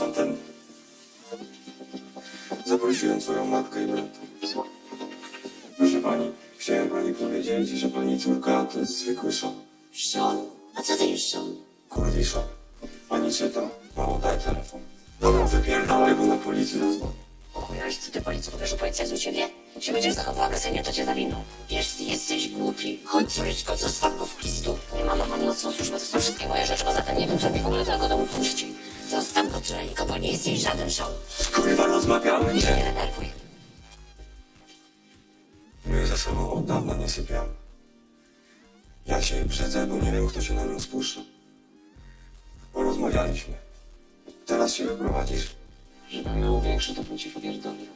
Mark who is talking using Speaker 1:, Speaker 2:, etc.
Speaker 1: masz. Zaprosiłem twoją matkę i brata. Proszę pani, chciałem pani powiedzieć, że pani córka to jest zwykły szon.
Speaker 2: Sean? A co to jest Sean?
Speaker 1: Kurwiszon. Pani czyta? Mało daj telefon. Dobra, wypierdalaj, bo na policję zadzwonię.
Speaker 2: Ochujałeś, co ty policji powiesz, że policja jest u ciebie? Się będziesz zachował agresywnie, to cię zawiną. Wiesz, ty jesteś głupi. Chodź, córeczko, zostaw go w pizdu. Nie mam mam nocną służbę, to są wszystkie moje rzeczy, poza tym nie wiem, co mi w ogóle do tego domu puści. Córeczko, bo nie jesteś żaden Sean.
Speaker 1: Kurwa, rozmawiamy,
Speaker 2: Nie
Speaker 1: nie?
Speaker 2: denerwuj.
Speaker 1: My ze sobą od dawna nie sypiamy. Ja się brzydzę, bo nie wiem, kto się na nią spuszcza. Porozmawialiśmy. Teraz się wyprowadzisz.
Speaker 2: Żebym miał większy, to bym ci popierdolił.